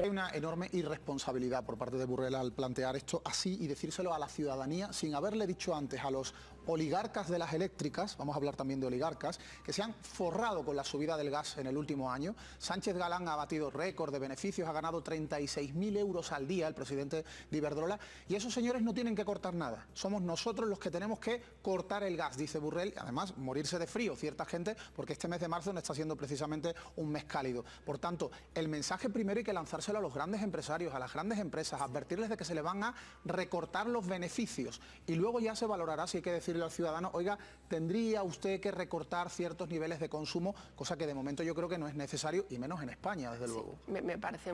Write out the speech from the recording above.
Hay una enorme irresponsabilidad por parte de Burrell al plantear esto así y decírselo a la ciudadanía sin haberle dicho antes a los oligarcas de las eléctricas, vamos a hablar también de oligarcas, que se han forrado con la subida del gas en el último año. Sánchez Galán ha batido récord de beneficios, ha ganado 36.000 euros al día el presidente de Iberdrola y esos señores no tienen que cortar nada. Somos nosotros los que tenemos que cortar el gas, dice Burrell, además morirse de frío cierta gente porque este mes de marzo no está siendo precisamente un mes cálido. Por tanto, el mensaje primero hay que lanzárselo a los grandes empresarios, a las grandes empresas, advertirles de que se le van a recortar los beneficios y luego ya se valorará si hay que decirle al ciudadano, oiga, tendría usted que recortar ciertos niveles de consumo, cosa que de momento yo creo que no es necesario y menos en España, desde luego. me parece